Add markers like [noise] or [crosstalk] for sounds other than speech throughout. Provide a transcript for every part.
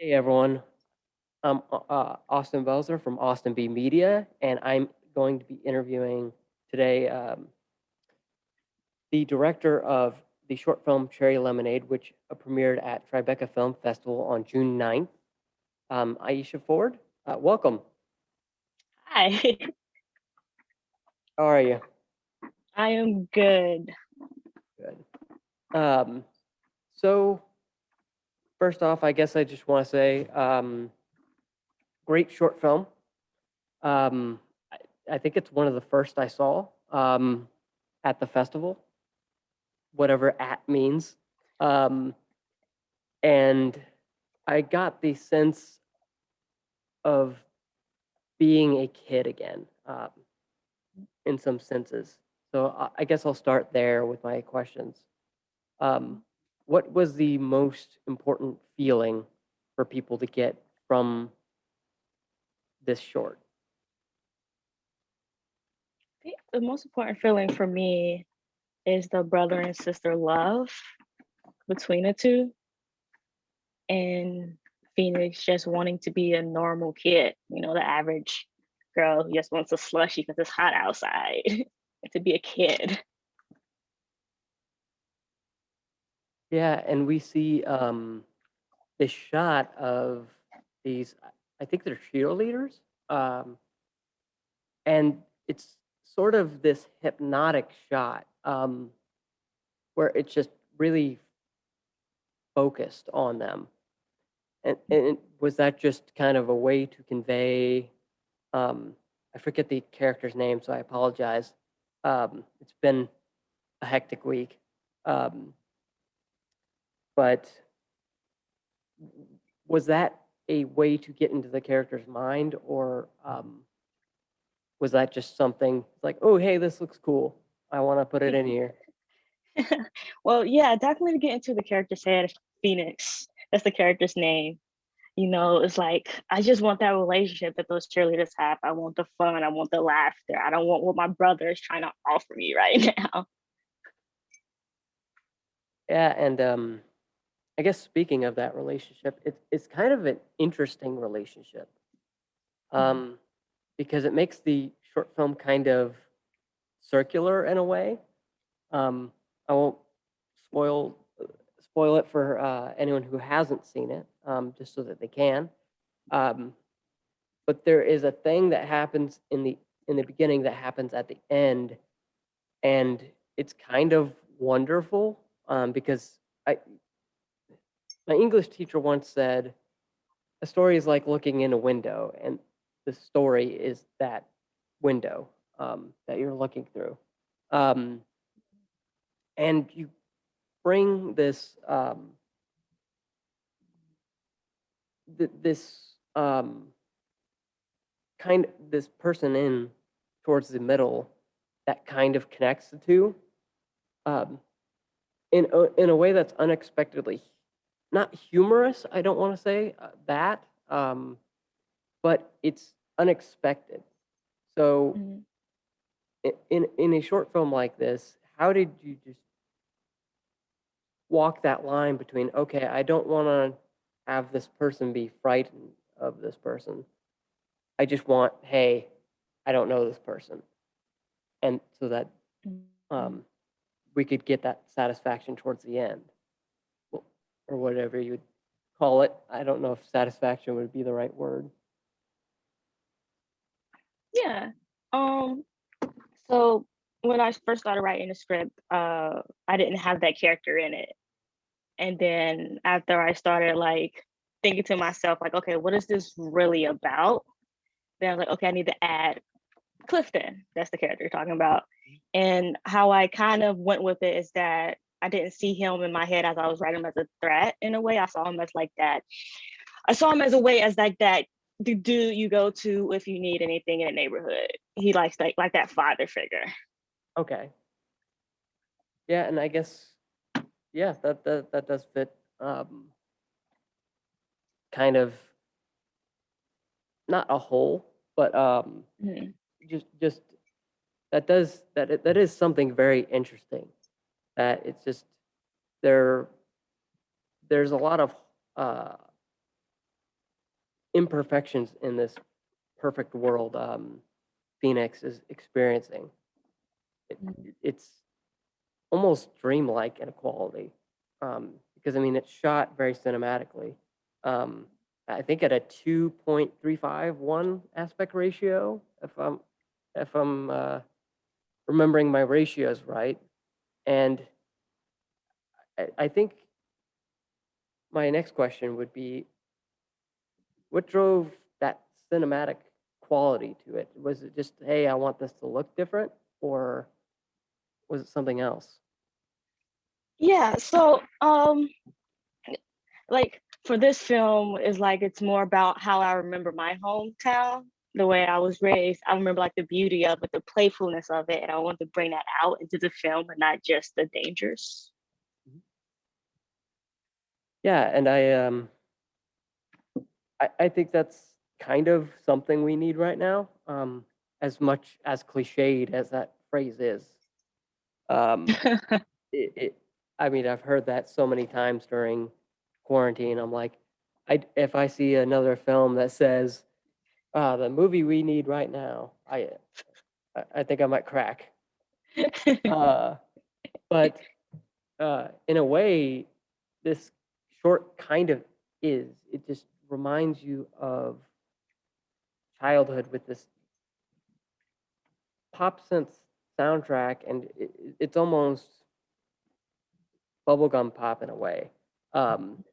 Hey everyone, I'm uh, uh, Austin Belzer from Austin B Media, and I'm going to be interviewing today um, the director of the short film Cherry Lemonade, which premiered at Tribeca Film Festival on June 9th. Um, Aisha Ford, uh, welcome. Hi, [laughs] How are you? I am good. Good. Um, so, first off, I guess I just want to say, um, great short film. Um, I, I think it's one of the first I saw um, at the festival, whatever "at" means. Um, and I got the sense of being a kid again, um, in some senses. So I, I guess I'll start there with my questions. Um, what was the most important feeling for people to get from this short? The most important feeling for me is the brother and sister love between the two. And Phoenix just wanting to be a normal kid, you know, the average girl who just wants a slushy because it's hot outside [laughs] to be a kid. Yeah, and we see um, this shot of these, I think they're cheerleaders. Um, and it's sort of this hypnotic shot um, where it's just really focused on them. And, and was that just kind of a way to convey? Um, I forget the character's name, so I apologize. Um, it's been a hectic week. Um, but was that a way to get into the character's mind, or um, was that just something like, oh, hey, this looks cool. I want to put it in [laughs] here. well, yeah, definitely to get into the character's head, Phoenix. That's the character's name. You know, it's like I just want that relationship that those cheerleaders have. I want the fun. I want the laughter. I don't want what my brother is trying to offer me right [laughs] now. Yeah, and um, I guess speaking of that relationship, it's it's kind of an interesting relationship, um, because it makes the short film kind of circular in a way. Um, I won't spoil spoil it for uh, anyone who hasn't seen it, um, just so that they can. Um, but there is a thing that happens in the in the beginning that happens at the end, and it's kind of wonderful um, because I my English teacher once said, a story is like looking in a window, and the story is that window um, that you're looking through. Um, and you bring this um, th- this um, kind this person in towards the middle that kind of connects the two um, in a, in a way that's unexpectedly not humorous. I don't want to say uh, that, um, but it's unexpected. So, Mhm. in in a short film like this, how did you just walk that line between okay, I don't want to have this person be frightened of this person. I just want, hey, I don't know this person, and so that Mhm. um, we could get that satisfaction towards the end or whatever you would call it. I don't know if satisfaction would be the right word. Yeah. Um. So when I first started writing the script, uh, I didn't have that character in it. And then after I started like thinking to myself, like, okay, what is this really about? Then I was like, okay, I need to add Clifton. That's the character you're talking about. And how I kind of went with it is that I didn't see him in my head as I was writing him as a threat in a way. I saw him as like that. I saw him as a way as like that the dude you go to if you need anything in the neighborhood. He likes like like that father figure. Okay. Yeah, and I guess yeah, that that that does fit. Um, kind of not a whole, but um, Mhm. just just that does that that is something very interesting. That it's just there. There's a lot of uh, imperfections in this perfect world um, Phoenix is experiencing. It, it's almost dreamlike in a quality um, because I mean it's shot very cinematically. Um, I think at a two point three five one aspect ratio, if I'm if I'm uh, remembering my ratios right, and I, think my next question would be, what drove that cinematic quality to it? Was it just, hey, I want this to look different, or was it something else? Yeah, so um like for this film is like it's more about how I remember my hometown, the way I was raised. I remember like the beauty of it, the playfulness of it, and I want to bring that out into the film and not just the dangers. Yeah, and I um I, I think that's kind of something we need right now. Um as much as cliched as that phrase is. Um [laughs] it, it I mean I've heard that so many times during quarantine. I'm like I if I see another film that says uh the movie we need right now, I I, think I might crack. Uh but [laughs] uh in a way this short kind of is. It just reminds you of childhood with this pop synth soundtrack, and it- it's almost bubblegum pop in a way. Um,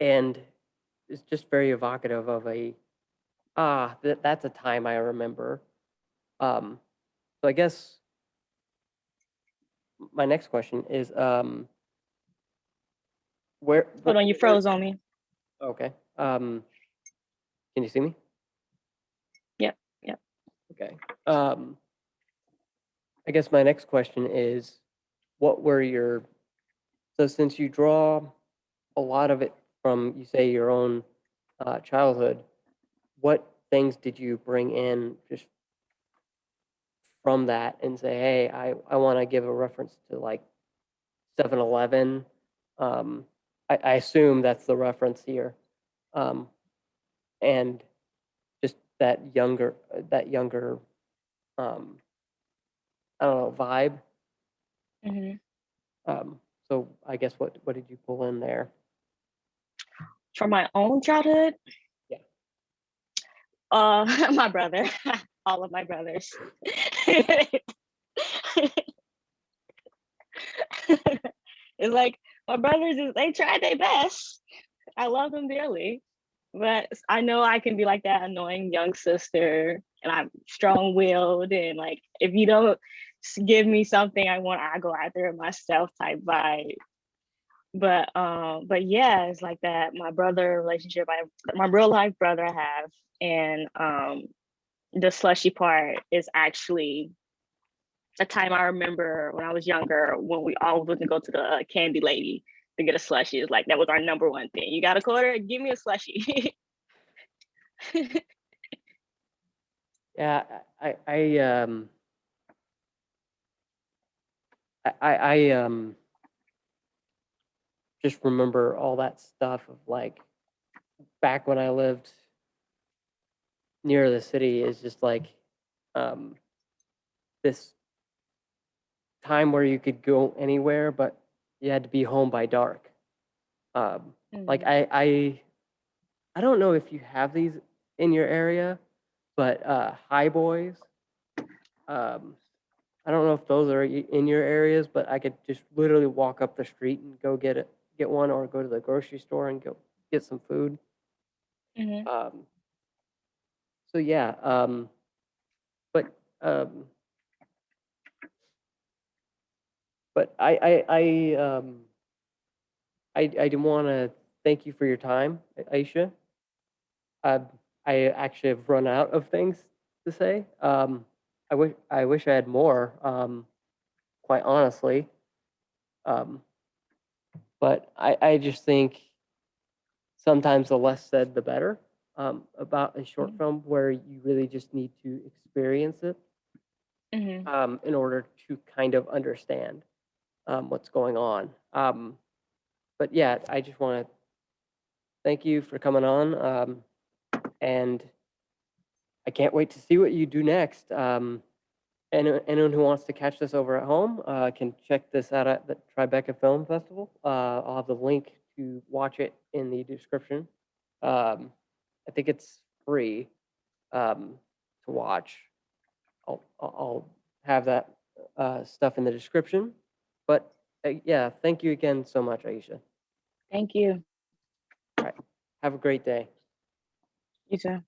and it's just very evocative of a ah that that's a time I remember. Um, so I guess my next question is um, where Hold on, you froze on me. Okay. Um, can you see me? Yep, yep. Okay. Um, I guess my next question is, what were your, so since you draw a lot of it from, you say, your own uh, childhood, what things did you bring in just from that and say, hey, I, I want to give a reference to like 7 Eleven? Um, I, I assume that's the reference here. Um, and just that younger, that younger, um, I don't know, vibe. hmm Um, so I guess what, what did you pull in there? From my own childhood? Uh, [laughs] my brother, [laughs] all of my brothers. [laughs] it's like my brothers is they tried their best. I love them dearly, but I know I can be like that annoying young sister, and I'm strong-willed, and like if you don't give me something I want, I go after it myself type vibe but um but yeah it's like that my brother relationship i my real life brother i have and um the slushy part is actually a time i remember when i was younger when we all went to go to the uh, candy lady to get a slushy it's like that was our number one thing you got a quarter? Give me a slushy. [laughs] Yeah, I, I, um, I, I, um, just remember all that stuff of like back when I lived near the city is just like, um, this time where you could go anywhere, but you had to be home by dark. Um, like Mhm. I, I, I don't know if you have these in your area, but uh, high boys. Um, I don't know if those are in your areas, but I could just literally walk up the street and go get it, get one, or go to the grocery store and go get some food. Mhm. Um, so yeah, um, but um, but I I I um, I I do want to thank you for your time, Aisha. Uh, I actually have run out of things to say. Um, I wish I wish I had more. Um, quite honestly, um, but I I just think sometimes the less said the better um, about a short Mhm. film where you really just need to experience it Mhm. um, in order to kind of understand um, what's going on. Um, but yeah, I just want to thank you for coming on. Um, and I can't wait to see what you do next. Um, any- anyone who wants to catch this over at home uh, can check this out at the Tribeca Film Festival. Uh, I'll have the link to watch it in the description. Um, I think it's free um, to watch. I'll, I'll I'll have that uh, stuff in the description. But uh, yeah, thank you again so much, Aisha. Thank you. All right. Have a great day. You too.